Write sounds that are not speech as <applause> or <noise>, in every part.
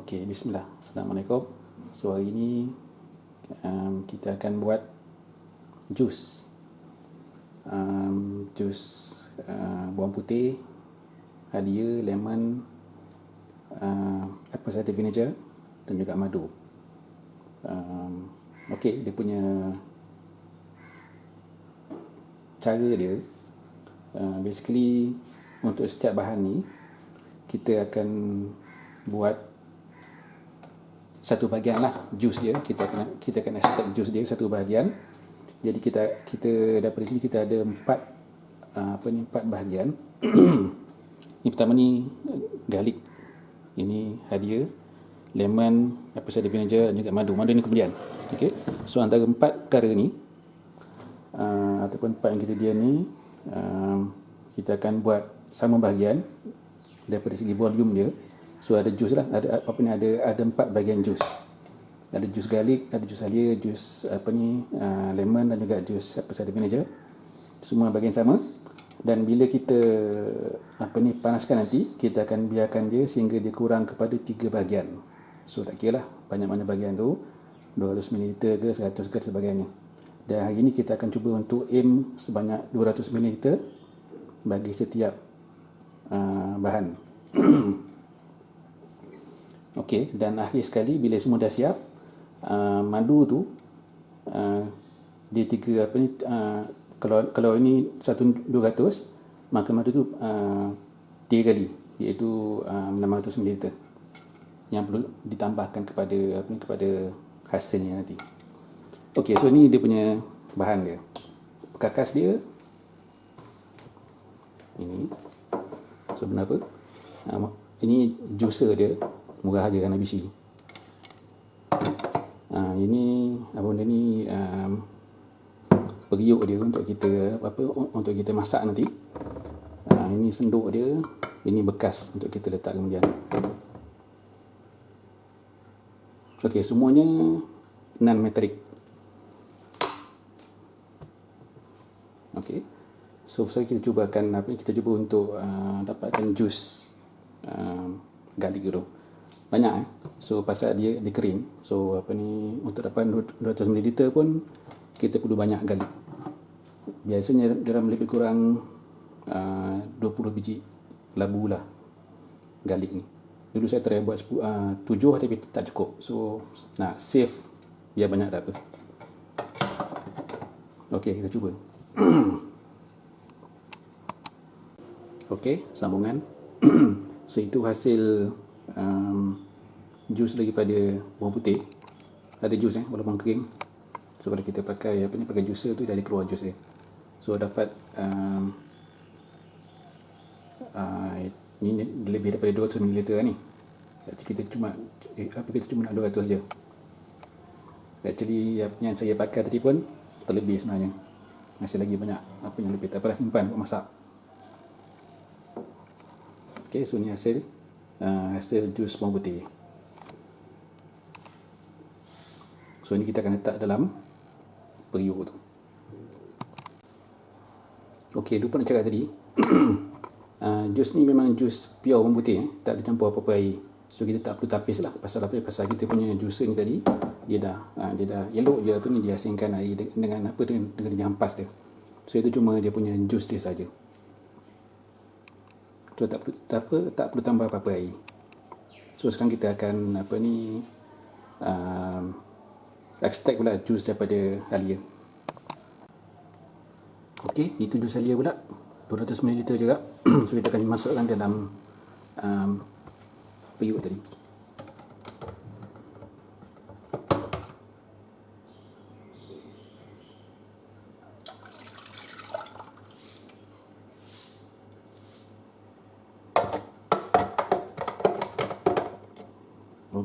Okey, bismillah. Assalamualaikum. So hari ini um, kita akan buat jus. Um, jus uh, bawang putih, halia, lemon, uh, apple cider vinegar dan juga madu. Um, Okey, dia punya cara dia uh, basically untuk setiap bahan ni kita akan buat satu bahagian lah jus dia. Kita akan kita akan extract jus dia satu bahagian. Jadi kita kita daripada sini kita ada empat uh, apa ni empat bahagian. <clears throat> Ni pertama ni garlic. Ini halia lemon apple cider vinegar dan juga madu. Madu ni kemudian. Okey so antara empat perkara ni uh, ataupun empat ingredient ni uh, kita akan buat sama bahagian daripada segi volume dia so ada jus lah. Ada apa ni ada ada empat bahagian jus. Ada jus garlic ada jus halia jus apa ni uh, lemon dan juga jus apa cider vinegar semua bahagian sama. Dan bila kita apa ni panaskan nanti kita akan biarkan dia sehingga dia kurang kepada tiga bahagian. So tak kira lah banyak mana bahagian tu. 200 ml ke 100 ke sebagainya. Dan hari ini kita akan cuba untuk aim sebanyak 200 ml bagi setiap uh, bahan <clears throat> Okey, dan akhir sekali bila semua dah siap, uh, madu tu uh, dia tiga apa ni uh, kalau kalau ini 1200 maka madu tu uh, tiga kali iaitu uh, 600 ml yang perlu ditambahkan kepada apa ni kepada hasilnya nanti. Okey, so ni dia punya bahan dia. Perkakas dia ini. So kenapa? Uh, ini juicer dia murah aja kan ABC. Ha, ini apa benda ni um, periuk dia untuk kita apa untuk kita masak nanti. Ha, ini senduk dia, ini bekas untuk kita letak kemudian. Okey, semuanya non metrik. Okey. So, saya kita cuba akan apa kita cuba untuk uh, dapatkan jus uh, garlic tu banyak eh. So pasal dia dia kering. So apa ni untuk dapat 200 ml pun kita perlu banyak garlic. Biasanya dalam lebih kurang uh, 20 biji labu lah garlic ni. Dulu saya try buat 10, uh, 7 tapi tak cukup. So nak save biar banyak tak apa. Okey, kita cuba. <coughs> Okey, sambungan. <coughs> so itu hasil um, jus daripada bawang putih. Ada jus eh walaupun kering. So kalau kita pakai apa ni pakai juicer tu dari keluar jus dia. So dapat um, uh, ni lebih daripada 200 ml lah ni. Jadi kita cuma eh, apa kita cuma nak 200 je. Actually yang saya pakai tadi pun terlebih sebenarnya. Masih lagi banyak apa yang lebih tak apa simpan buat masak. Ok so ni hasil uh, hasil jus bawang putih. So ini kita akan letak dalam periuk tu. Ok lupa nak cakap tadi. Uh, <clears throat> jus ni memang jus pure bawang putih eh? tak ada campur apa-apa air. So kita tak perlu tapis lah. Pasal apa? Pasal kita punya juicer ni tadi dia dah uh, dia dah elok je tu ni. Dia asingkan air dengan apa dengan, dengan dia hampas dia. So itu cuma dia punya jus dia saja So, tak perlu, tak, apa, tak perlu tambah apa-apa air. So, sekarang kita akan apa ni uh, extract pula jus daripada halia. Okey, itu jus halia pula. 200 ml juga. <clears throat> so, kita akan masukkan dalam um, periuk tadi.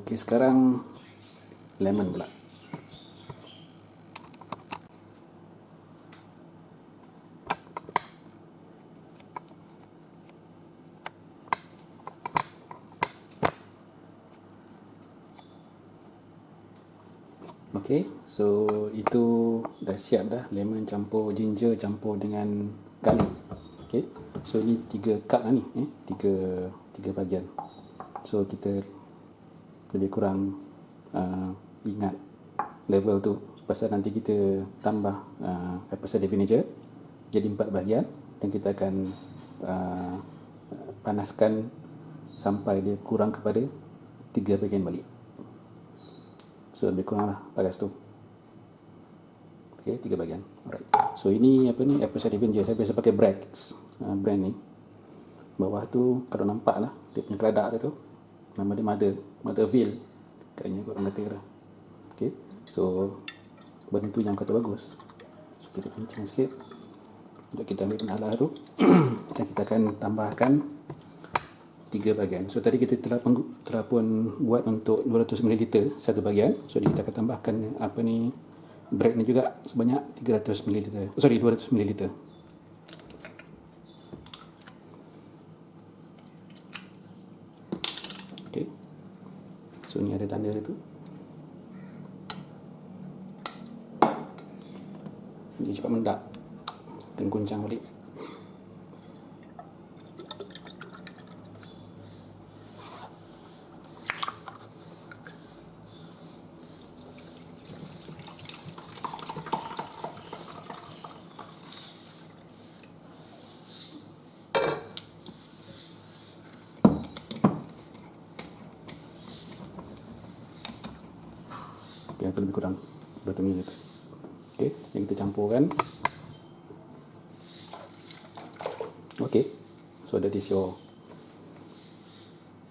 Okey, sekarang lemon pula. Okey, so itu dah siap dah lemon campur ginger campur dengan garlic. Okey. So ni 3 cup lah ni, eh. 3 3 bahagian. So kita lebih kurang uh, ingat level tu. Pasal nanti kita tambah uh, cider vinegar jadi empat bahagian dan kita akan uh, panaskan sampai dia kurang kepada tiga bahagian balik. So lebih kurang lah panas tu. Ok tiga bahagian. Alright. So ini apa ni? Cider vinegar saya biasa pakai Brax uh, brand ni. Bawah tu kalau nampak lah dia punya keladak dia tu nama dia Mother Motherville. Kayaknya kot orang kata lah. Ok so benda tu yang kata bagus. So kita kencang sikit. Untuk kita ambil penalah tu. <clears throat> Dan kita akan tambahkan tiga bahagian. So tadi kita telah, telah pun buat untuk 200 ml satu bahagian. So kita akan tambahkan apa ni bread ni juga sebanyak 300 ml sorry 200 ml Okay. So ni ada tanda tu. Dia cepat mendak dan guncang balik. Okay, itu lebih kurang 200 ml. Okay, yang kita campurkan. Okay, so that is your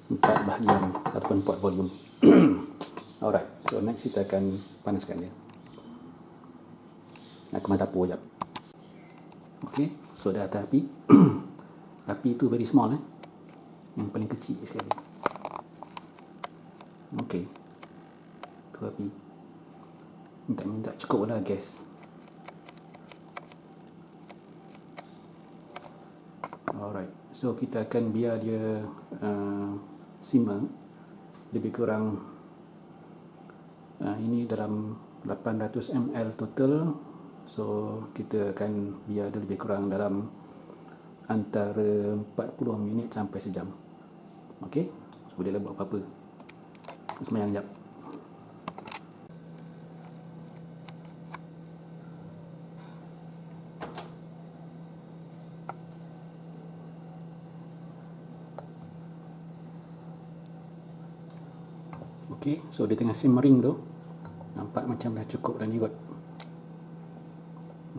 empat bahagian ataupun empat volume. <coughs> Alright, so next kita akan panaskan dia. Nak ke dapur jap. Okay, so dah atas api. <coughs> api tu very small eh. Yang paling kecil sekali. Okay. Tu api minta-minta cukup lah gas alright. So kita akan biar dia uh, simmer lebih kurang uh, ini dalam 800 ml total. So kita akan biar dia lebih kurang dalam antara 40 minit sampai sejam. Ok so boleh buat apa-apa. Semayang jap Okey, so dia tengah simmering tu. Nampak macam dah cukup dah ni kot.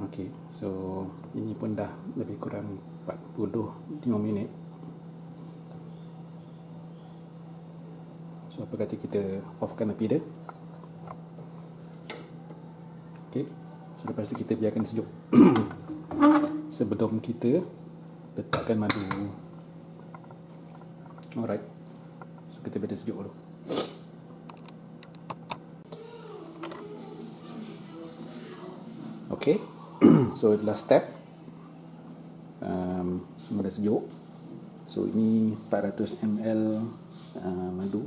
Okey, so ini pun dah lebih kurang 45 minit. So apa kata kita offkan api dia. Okey. So lepas tu kita biarkan sejuk. <coughs> Sebelum kita letakkan madu. Alright. So kita biarkan sejuk dulu. So last step. Um, Semua sejuk. So ini 400 ml uh, madu.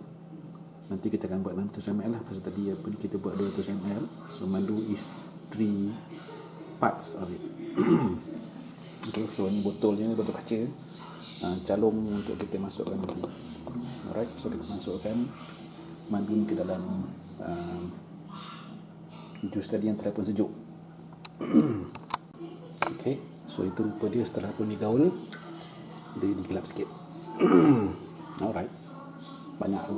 Nanti kita akan buat 600 ml lah. Pasal tadi apa ni kita buat 200 ml. So madu is 3 parts of it. <clears throat> Okay, so ini botolnya botol kaca. Uh, Calung untuk kita masukkan nanti. Alright, so kita masukkan Madu ni ke dalam uh, Jus tadi yang telah pun sejuk <clears throat> Okey, so itu rupa dia setelah pun digaul dia digelap sikit. <clears throat> Alright. Banyak tu.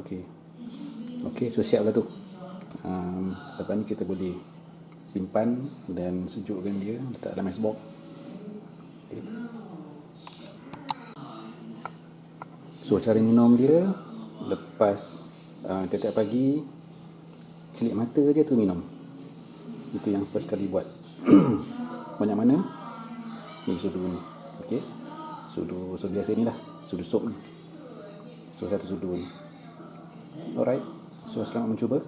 Okey. Okey, so siap lah tu. Um, lepas ni kita boleh simpan dan sejukkan dia letak dalam ice box. Okay. So cara minum dia lepas uh, tiap-tiap pagi celik mata je tu minum itu yang first kali buat. <clears throat> Banyak mana? Ni sudu ni ok sudu sudu biasa ni lah. Sudu sup ni. So satu sudu ni. Alright. So selamat mencuba